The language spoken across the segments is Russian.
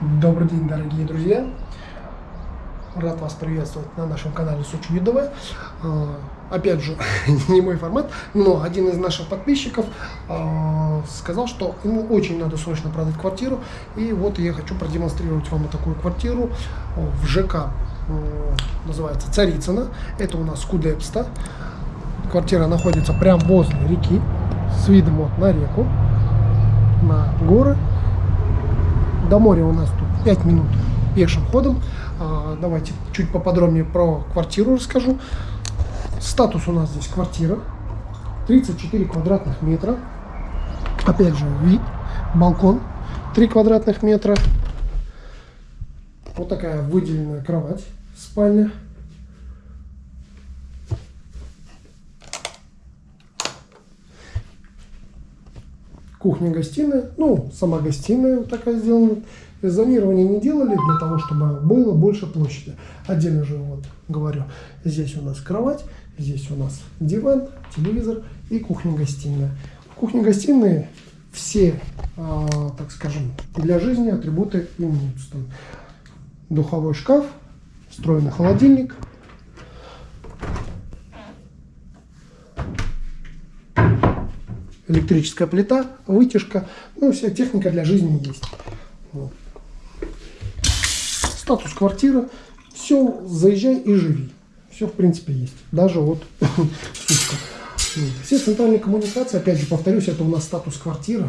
Добрый день, дорогие друзья! Рад вас приветствовать на нашем канале Сочи Видовая. Опять же, не мой формат, но один из наших подписчиков а, сказал, что ему очень надо срочно продать квартиру. И вот я хочу продемонстрировать вам такую квартиру в ЖК. Называется Царицына. Это у нас Кудепста. Квартира находится прямо возле реки, с видом вот на реку, на горы. До моря у нас тут 5 минут пешим ходом. А, давайте чуть поподробнее про квартиру расскажу. Статус у нас здесь квартира. 34 квадратных метра. Опять же, вид, балкон 3 квадратных метра. Вот такая выделенная кровать, спальня. Кухня-гостиная, ну, сама гостиная вот такая сделана. Зонирование не делали для того, чтобы было больше площади. Отдельно же, вот, говорю, здесь у нас кровать, здесь у нас диван, телевизор и кухня-гостиная. В кухне-гостиной все, э, так скажем, для жизни атрибуты имеются. Духовой шкаф, встроенный холодильник, электрическая плита, вытяжка, ну, вся техника для жизни есть. Вот статус квартиры, все, заезжай и живи. Все, в принципе, есть. Даже вот сушка. Все центральные коммуникации, опять же, повторюсь, это у нас статус квартира.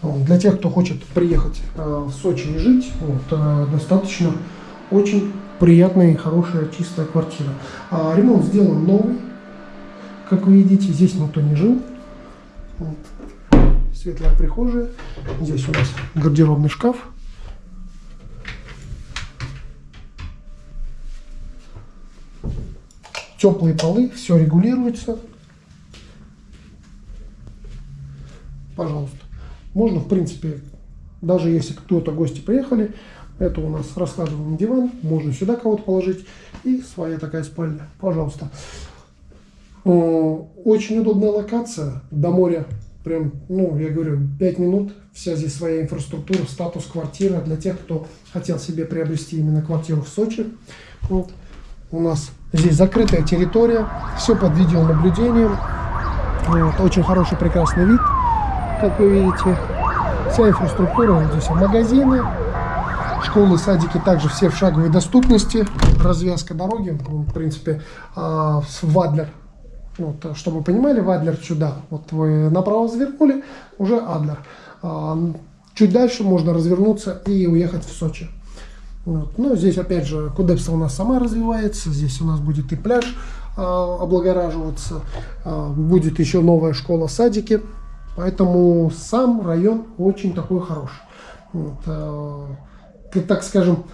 Для тех, кто хочет приехать э, в Сочи и жить, вот, э, достаточно очень приятная хорошая чистая квартира. А ремонт сделан новый, как вы видите, здесь никто не жил. Вот. Светлая прихожая, здесь у нас гардеробный шкаф. теплые полы, все регулируется. Пожалуйста. Можно, в принципе, даже если кто-то гости приехали, это у нас раскладываемый диван, можно сюда кого-то положить. И своя такая спальня. Пожалуйста. Очень удобная локация. До моря прям, ну, я говорю, 5 минут. Вся здесь своя инфраструктура, статус квартиры для тех, кто хотел себе приобрести именно квартиру в Сочи. Вот. У нас Здесь закрытая территория, все под видеонаблюдением. Вот, очень хороший, прекрасный вид, как вы видите. Вся инфраструктура, вот здесь магазины, школы, садики также все в шаговой доступности. Развязка дороги, в принципе, а, в Адлер. Вот, чтобы вы понимали, в Адлер сюда. Вот вы направо завернули, уже Адлер. А, чуть дальше можно развернуться и уехать в Сочи. Вот. Ну, здесь, опять же, Кудепса у нас сама развивается. Здесь у нас будет и пляж э, облагораживаться. Э, будет еще новая школа, садики. Поэтому сам район очень такой хороший. Вот, э, так скажем,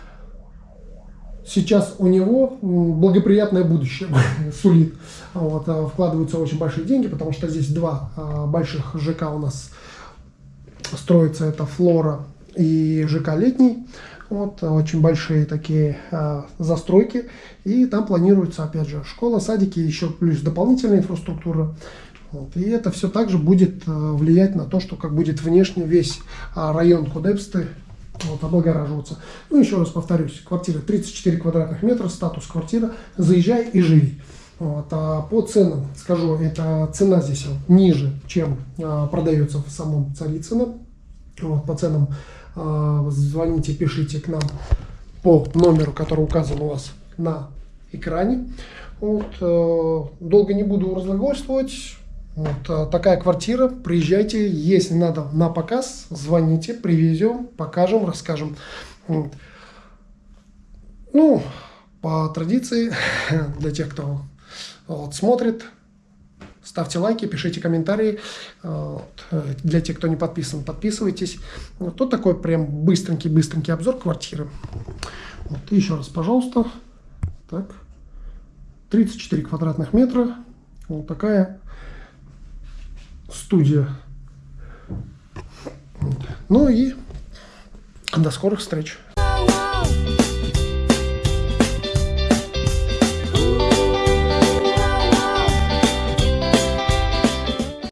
сейчас у него благоприятное будущее сулит. Вот, вкладываются очень большие деньги, потому что здесь два больших ЖК у нас строится. Это Флора и ЖК Летний. Вот, очень большие такие э, застройки. И там планируется, опять же, школа, садики, еще плюс дополнительная инфраструктура. Вот, и это все также будет э, влиять на то, что как будет внешне весь э, район Кудепсты вот, облагораживаться. Ну, еще раз повторюсь, квартира 34 квадратных метра, статус квартира, заезжай и живи. Вот, а по ценам скажу, это цена здесь ниже, чем а, продается в самом Царицыно. Вот, по ценам а, звоните, пишите к нам по номеру, который указан у вас на экране. Вот, э, долго не буду разглагольствовать. Вот э, такая квартира. Приезжайте, если надо на показ, звоните, привезем, покажем, расскажем. Вот. Ну, по традиции, для тех, кто вот, смотрит, Ставьте лайки, пишите комментарии. Для тех, кто не подписан, подписывайтесь. Вот тут такой прям быстренький-быстренький обзор квартиры. Вот, еще раз, пожалуйста. Так. 34 квадратных метра. Вот такая студия. Ну и до скорых встреч.